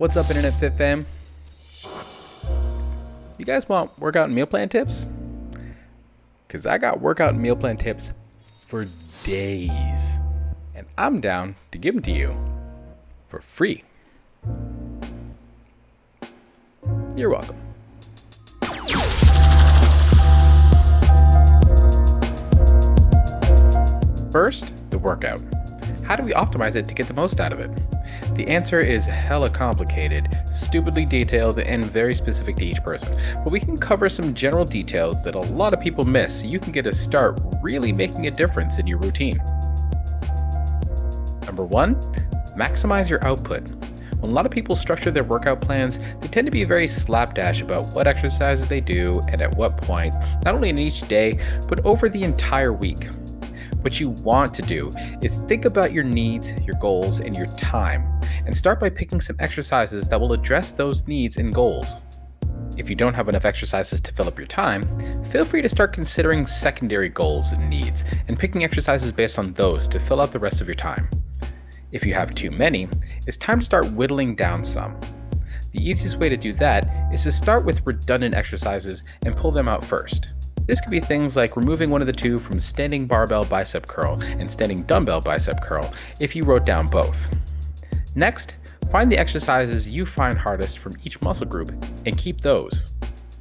What's up, Internet Fit fam? You guys want workout and meal plan tips? Because I got workout and meal plan tips for days. And I'm down to give them to you for free. You're welcome. First, the workout. How do we optimize it to get the most out of it? The answer is hella complicated, stupidly detailed, and very specific to each person, but we can cover some general details that a lot of people miss so you can get a start really making a difference in your routine. Number one, maximize your output. When a lot of people structure their workout plans, they tend to be very slapdash about what exercises they do and at what point, not only in each day, but over the entire week. What you want to do is think about your needs, your goals, and your time, and start by picking some exercises that will address those needs and goals. If you don't have enough exercises to fill up your time, feel free to start considering secondary goals and needs and picking exercises based on those to fill out the rest of your time. If you have too many, it's time to start whittling down some. The easiest way to do that is to start with redundant exercises and pull them out first. This could be things like removing one of the two from standing barbell bicep curl and standing dumbbell bicep curl if you wrote down both. Next, find the exercises you find hardest from each muscle group and keep those.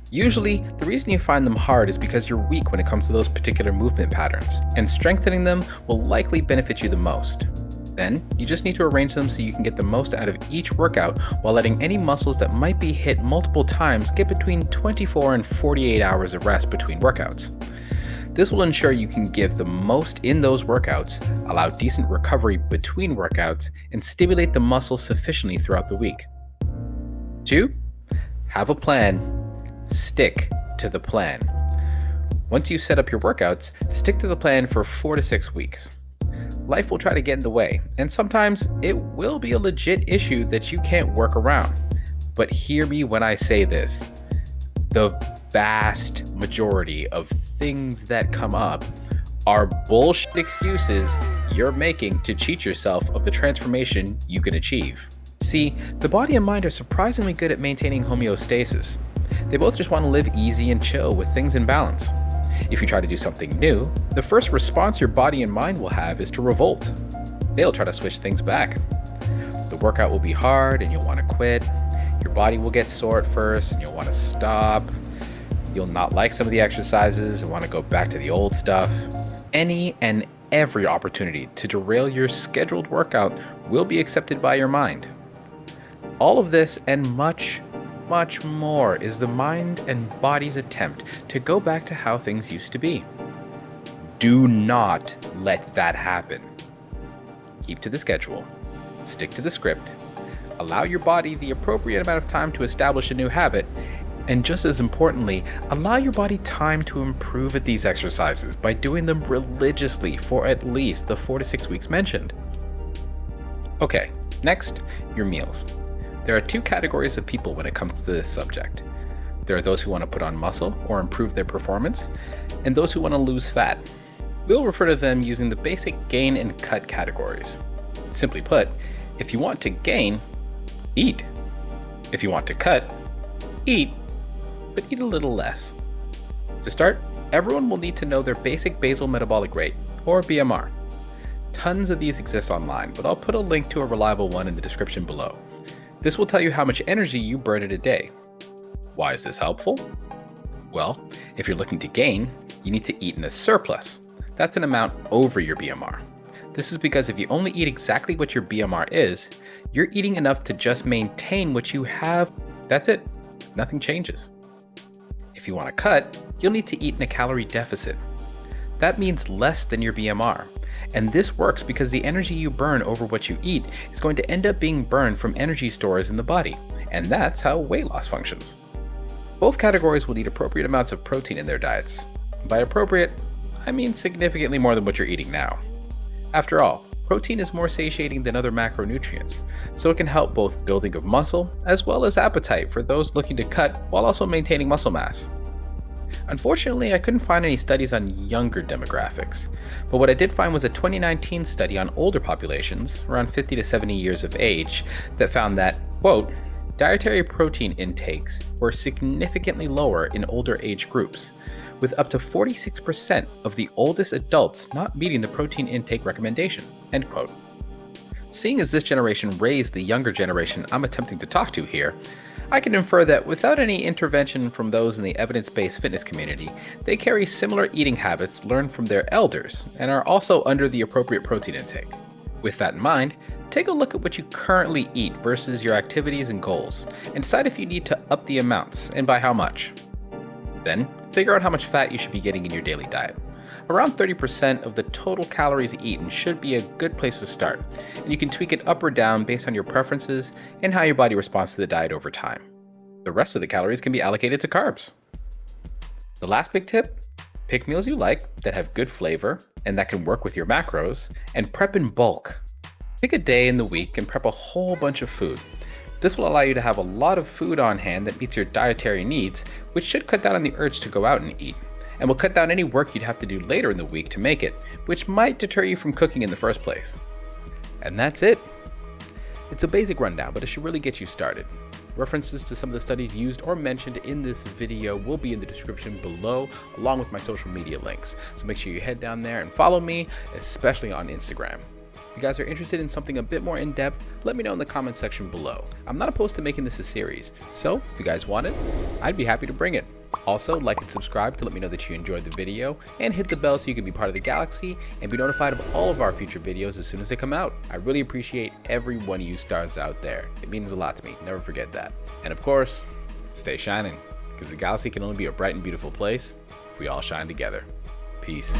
Usually, the reason you find them hard is because you're weak when it comes to those particular movement patterns, and strengthening them will likely benefit you the most. Then, you just need to arrange them so you can get the most out of each workout while letting any muscles that might be hit multiple times get between 24 and 48 hours of rest between workouts. This will ensure you can give the most in those workouts, allow decent recovery between workouts, and stimulate the muscle sufficiently throughout the week. 2. Have a plan. Stick to the plan. Once you've set up your workouts, stick to the plan for 4 to 6 weeks life will try to get in the way, and sometimes it will be a legit issue that you can't work around. But hear me when I say this the vast majority of things that come up are bullshit excuses you're making to cheat yourself of the transformation you can achieve. See, the body and mind are surprisingly good at maintaining homeostasis. They both just want to live easy and chill with things in balance. If you try to do something new, the first response your body and mind will have is to revolt. They'll try to switch things back. The workout will be hard and you'll want to quit. Your body will get sore at first and you'll want to stop. You'll not like some of the exercises and want to go back to the old stuff. Any and every opportunity to derail your scheduled workout will be accepted by your mind. All of this and much, much more is the mind and body's attempt to go back to how things used to be. Do not let that happen. Keep to the schedule, stick to the script, allow your body the appropriate amount of time to establish a new habit, and just as importantly, allow your body time to improve at these exercises by doing them religiously for at least the 4 to 6 weeks mentioned. Okay, next, your meals. There are two categories of people when it comes to this subject. There are those who want to put on muscle or improve their performance, and those who want to lose fat. We'll refer to them using the basic gain and cut categories. Simply put, if you want to gain, eat. If you want to cut, eat, but eat a little less. To start, everyone will need to know their basic basal metabolic rate, or BMR. Tons of these exist online, but I'll put a link to a reliable one in the description below. This will tell you how much energy you burn in a day. Why is this helpful? Well, if you're looking to gain, you need to eat in a surplus. That's an amount over your BMR. This is because if you only eat exactly what your BMR is, you're eating enough to just maintain what you have. That's it. Nothing changes. If you want to cut, you'll need to eat in a calorie deficit. That means less than your BMR. And this works because the energy you burn over what you eat is going to end up being burned from energy stores in the body. And that's how weight loss functions. Both categories will need appropriate amounts of protein in their diets. By appropriate, I mean significantly more than what you're eating now. After all, protein is more satiating than other macronutrients, so it can help both building of muscle as well as appetite for those looking to cut while also maintaining muscle mass. Unfortunately, I couldn't find any studies on younger demographics, but what I did find was a 2019 study on older populations, around 50 to 70 years of age, that found that, quote, dietary protein intakes were significantly lower in older age groups, with up to 46% of the oldest adults not meeting the protein intake recommendation. End quote. Seeing as this generation raised the younger generation I'm attempting to talk to here, I can infer that without any intervention from those in the evidence-based fitness community, they carry similar eating habits learned from their elders and are also under the appropriate protein intake. With that in mind, take a look at what you currently eat versus your activities and goals, and decide if you need to up the amounts and by how much. Then, figure out how much fat you should be getting in your daily diet. Around 30% of the total calories eaten should be a good place to start, and you can tweak it up or down based on your preferences and how your body responds to the diet over time. The rest of the calories can be allocated to carbs. The last big tip pick meals you like that have good flavor and that can work with your macros, and prep in bulk. Pick a day in the week and prep a whole bunch of food. This will allow you to have a lot of food on hand that meets your dietary needs, which should cut down on the urge to go out and eat and will cut down any work you'd have to do later in the week to make it, which might deter you from cooking in the first place. And that's it. It's a basic rundown, but it should really get you started. References to some of the studies used or mentioned in this video will be in the description below, along with my social media links. So make sure you head down there and follow me, especially on Instagram If you guys are interested in something a bit more in-depth, let me know in the comment section below. I'm not opposed to making this a series, so if you guys want it, I'd be happy to bring it. Also, like and subscribe to let me know that you enjoyed the video, and hit the bell so you can be part of the galaxy and be notified of all of our future videos as soon as they come out. I really appreciate every one of you stars out there. It means a lot to me, never forget that. And of course, stay shining, because the galaxy can only be a bright and beautiful place if we all shine together. Peace.